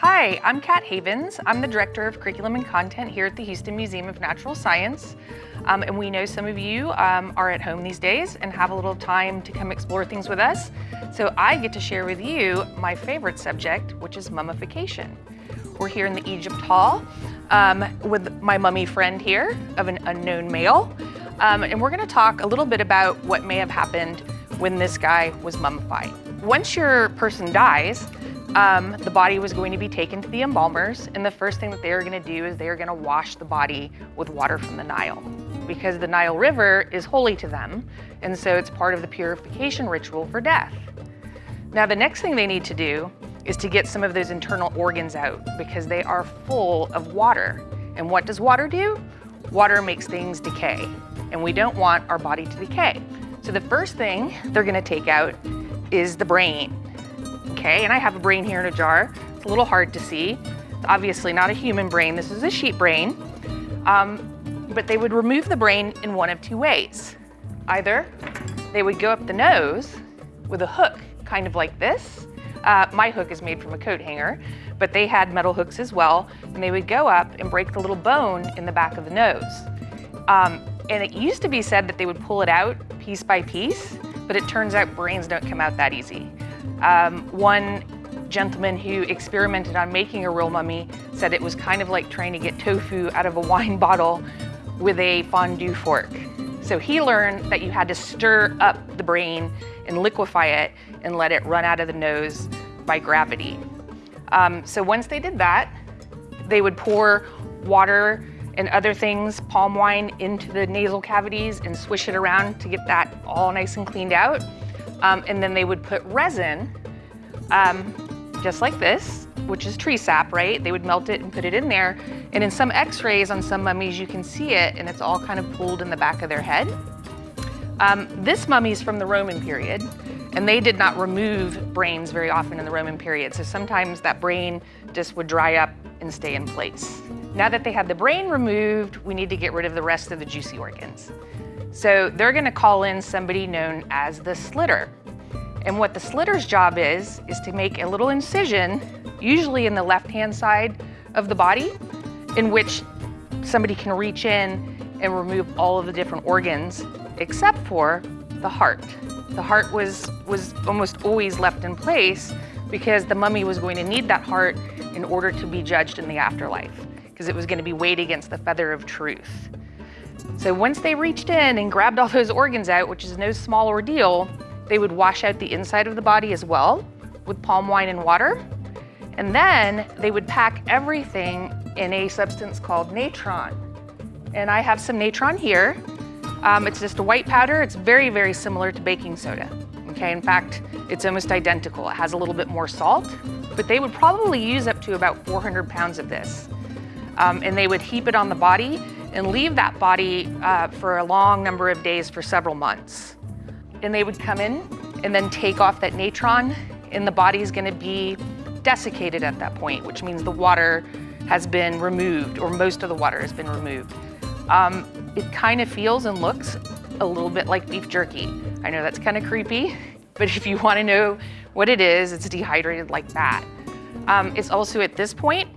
Hi, I'm Kat Havens. I'm the Director of Curriculum and Content here at the Houston Museum of Natural Science. Um, and we know some of you um, are at home these days and have a little time to come explore things with us. So I get to share with you my favorite subject, which is mummification. We're here in the Egypt Hall um, with my mummy friend here of an unknown male. Um, and we're gonna talk a little bit about what may have happened when this guy was mummified. Once your person dies, um, the body was going to be taken to the embalmers, and the first thing that they are going to do is they are going to wash the body with water from the Nile because the Nile River is holy to them, and so it's part of the purification ritual for death. Now, the next thing they need to do is to get some of those internal organs out because they are full of water. And what does water do? Water makes things decay, and we don't want our body to decay. So the first thing they're gonna take out is the brain okay? And I have a brain here in a jar. It's a little hard to see. It's obviously not a human brain. This is a sheep brain. Um, but they would remove the brain in one of two ways. Either they would go up the nose with a hook, kind of like this. Uh, my hook is made from a coat hanger, but they had metal hooks as well, and they would go up and break the little bone in the back of the nose. Um, and it used to be said that they would pull it out piece by piece, but it turns out brains don't come out that easy. Um, one gentleman who experimented on making a real mummy said it was kind of like trying to get tofu out of a wine bottle with a fondue fork. So he learned that you had to stir up the brain and liquefy it and let it run out of the nose by gravity. Um, so once they did that, they would pour water and other things, palm wine, into the nasal cavities and swish it around to get that all nice and cleaned out. Um, and then they would put resin, um, just like this, which is tree sap, right? They would melt it and put it in there. And in some x-rays on some mummies, you can see it and it's all kind of pulled in the back of their head. Um, this mummy is from the Roman period and they did not remove brains very often in the Roman period. So sometimes that brain just would dry up and stay in place. Now that they have the brain removed, we need to get rid of the rest of the juicy organs. So they're gonna call in somebody known as the slitter. And what the slitter's job is, is to make a little incision, usually in the left-hand side of the body, in which somebody can reach in and remove all of the different organs, except for the heart. The heart was, was almost always left in place because the mummy was going to need that heart in order to be judged in the afterlife, because it was going to be weighed against the feather of truth. So once they reached in and grabbed all those organs out, which is no small ordeal, they would wash out the inside of the body as well with palm wine and water. And then they would pack everything in a substance called natron. And I have some natron here. Um, it's just a white powder. It's very, very similar to baking soda. Okay, in fact, it's almost identical. It has a little bit more salt, but they would probably use up to about 400 pounds of this. Um, and they would heap it on the body and leave that body uh, for a long number of days for several months. And they would come in and then take off that natron and the body is gonna be desiccated at that point, which means the water has been removed or most of the water has been removed. Um, it kind of feels and looks a little bit like beef jerky. I know that's kind of creepy, but if you wanna know what it is, it's dehydrated like that. Um, it's also at this point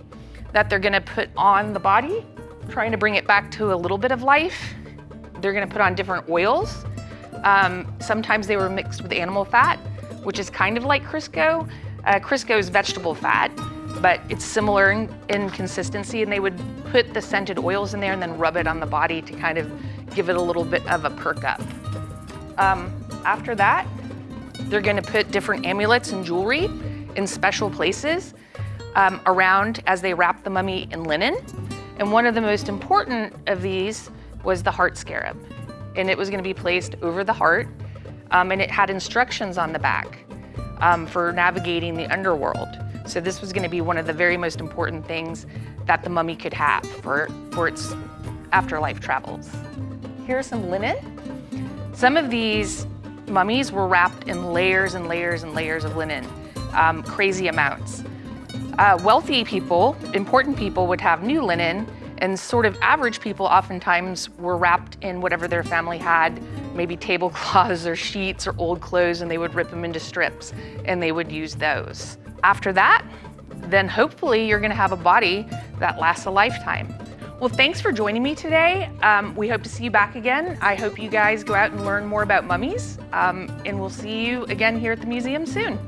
that they're gonna put on the body trying to bring it back to a little bit of life. They're gonna put on different oils. Um, sometimes they were mixed with animal fat, which is kind of like Crisco. Uh, Crisco is vegetable fat, but it's similar in, in, consistency and they would put the scented oils in there and then rub it on the body to kind of give it a little bit of a perk up. Um, after that, they're gonna put different amulets and jewelry in special places um, around as they wrap the mummy in linen. And one of the most important of these was the heart scarab. And it was gonna be placed over the heart, um, and it had instructions on the back um, for navigating the underworld. So this was gonna be one of the very most important things that the mummy could have for, for its afterlife travels. Here's some linen. Some of these mummies were wrapped in layers and layers and layers of linen, um, crazy amounts. Uh, wealthy people, important people would have new linen and sort of average people oftentimes were wrapped in whatever their family had, maybe tablecloths or sheets or old clothes and they would rip them into strips and they would use those. After that, then hopefully you're gonna have a body that lasts a lifetime. Well, thanks for joining me today. Um, we hope to see you back again. I hope you guys go out and learn more about mummies, um, and we'll see you again here at the museum soon.